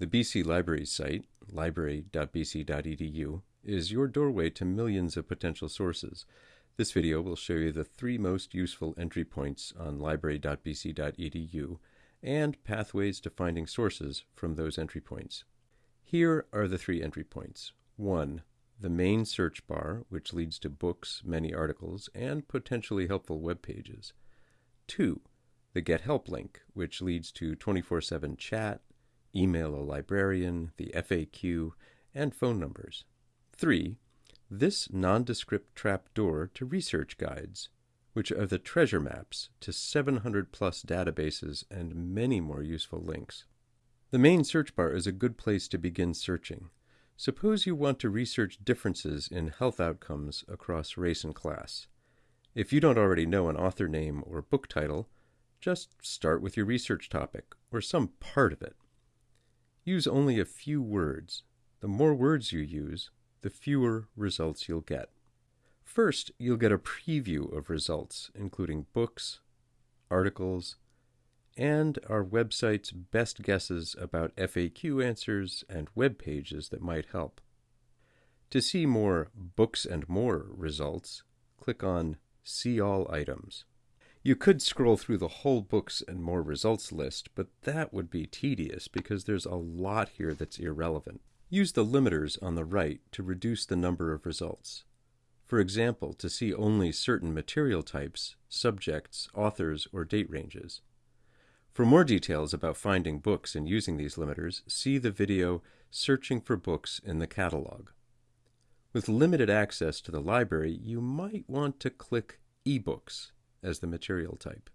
The BC Library site, library.bc.edu, is your doorway to millions of potential sources. This video will show you the three most useful entry points on library.bc.edu and pathways to finding sources from those entry points. Here are the three entry points. 1. The main search bar, which leads to books, many articles, and potentially helpful web pages. 2. The Get Help link, which leads to 24 7 chat, email a librarian, the FAQ, and phone numbers. 3. This nondescript trapdoor to research guides, which are the treasure maps to 700 plus databases and many more useful links. The main search bar is a good place to begin searching. Suppose you want to research differences in health outcomes across race and class. If you don't already know an author name or book title, just start with your research topic or some part of it. Use only a few words. The more words you use, the fewer results you'll get. First, you'll get a preview of results, including books, articles, and our website's best guesses about FAQ answers and web pages that might help. To see more Books and More results, click on See All Items. You could scroll through the whole Books and More results list, but that would be tedious because there's a lot here that's irrelevant. Use the limiters on the right to reduce the number of results. For example, to see only certain material types, subjects, authors, or date ranges. For more details about finding books and using these limiters, see the video Searching for Books in the Catalog. With limited access to the library, you might want to click eBooks as the material type.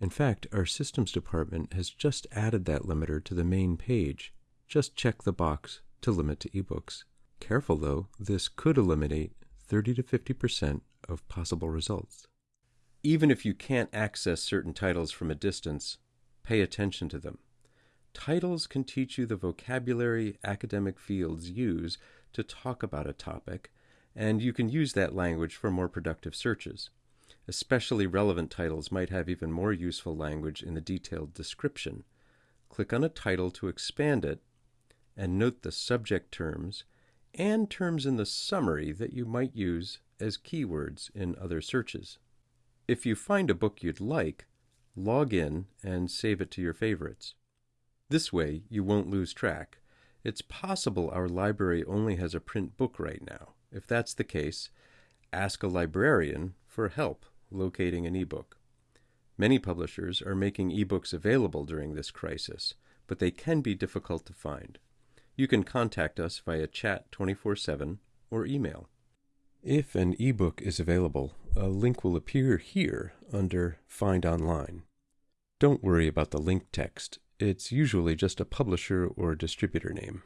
In fact, our systems department has just added that limiter to the main page. Just check the box to limit to ebooks. Careful though, this could eliminate 30 to 50% of possible results. Even if you can't access certain titles from a distance, pay attention to them. Titles can teach you the vocabulary academic fields use to talk about a topic, and you can use that language for more productive searches. Especially relevant titles might have even more useful language in the detailed description. Click on a title to expand it and note the subject terms and terms in the summary that you might use as keywords in other searches. If you find a book you'd like, log in and save it to your favorites. This way, you won't lose track. It's possible our library only has a print book right now. If that's the case, ask a librarian for help locating an ebook. Many publishers are making ebooks available during this crisis, but they can be difficult to find. You can contact us via chat 24 7 or email. If an ebook is available, a link will appear here under Find Online. Don't worry about the link text, it's usually just a publisher or distributor name.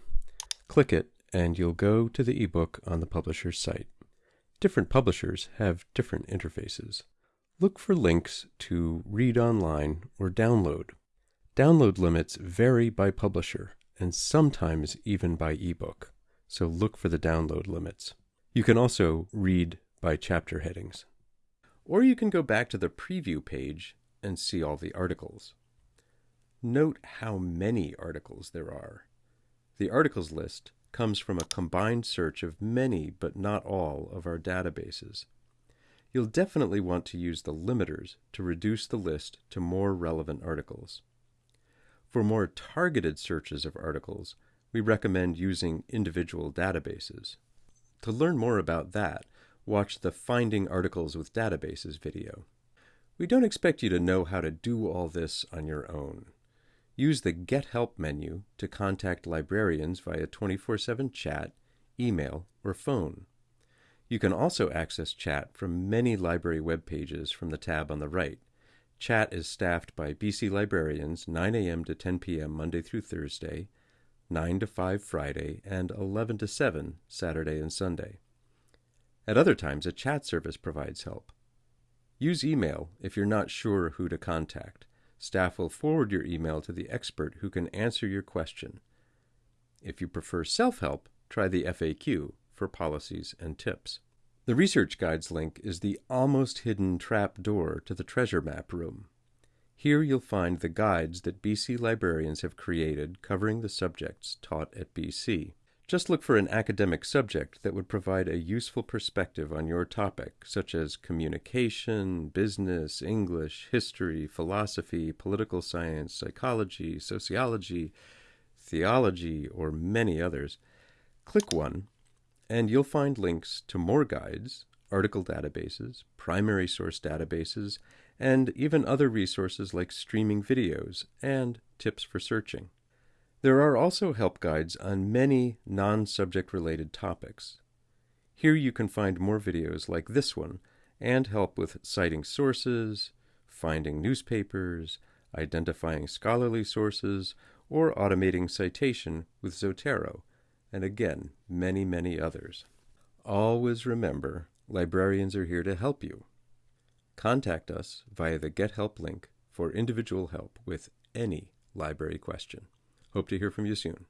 Click it, and you'll go to the ebook on the publisher's site. Different publishers have different interfaces. Look for links to read online or download. Download limits vary by publisher, and sometimes even by ebook, so look for the download limits. You can also read by chapter headings. Or you can go back to the preview page and see all the articles. Note how many articles there are. The articles list comes from a combined search of many but not all of our databases. You'll definitely want to use the limiters to reduce the list to more relevant articles. For more targeted searches of articles, we recommend using individual databases. To learn more about that, watch the Finding Articles with Databases video. We don't expect you to know how to do all this on your own. Use the Get Help menu to contact librarians via 24 7 chat, email, or phone. You can also access chat from many library web pages from the tab on the right. Chat is staffed by BC librarians 9 a.m. to 10 p.m. Monday through Thursday, 9 to 5 Friday, and 11 to 7 Saturday and Sunday. At other times, a chat service provides help. Use email if you're not sure who to contact. Staff will forward your email to the expert who can answer your question. If you prefer self help, try the FAQ for policies and tips. The Research Guides link is the almost hidden trap door to the treasure map room. Here you'll find the guides that BC librarians have created covering the subjects taught at BC. Just look for an academic subject that would provide a useful perspective on your topic, such as communication, business, English, history, philosophy, political science, psychology, sociology, theology, or many others. Click one, and you'll find links to more guides, article databases, primary source databases, and even other resources like streaming videos and tips for searching. There are also help guides on many non subject related topics. Here you can find more videos like this one and help with citing sources, finding newspapers, identifying scholarly sources, or automating citation with Zotero, and again, many, many others. Always remember, librarians are here to help you. Contact us via the Get Help link for individual help with any library question. Hope to hear from you soon.